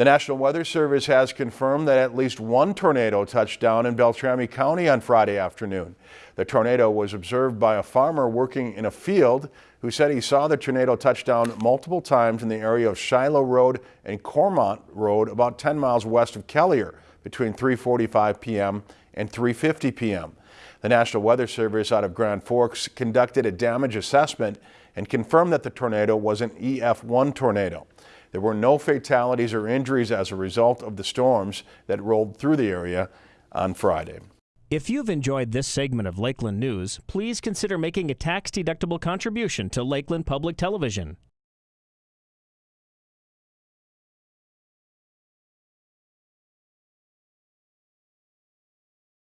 The National Weather Service has confirmed that at least one tornado touched down in Beltrami County on Friday afternoon. The tornado was observed by a farmer working in a field who said he saw the tornado touch down multiple times in the area of Shiloh Road and Cormont Road about 10 miles west of Kelliher between 3.45 p.m. and 3.50 p.m. The National Weather Service out of Grand Forks conducted a damage assessment and confirmed that the tornado was an EF1 tornado. There were no fatalities or injuries as a result of the storms that rolled through the area on Friday. If you've enjoyed this segment of Lakeland News, please consider making a tax-deductible contribution to Lakeland Public Television.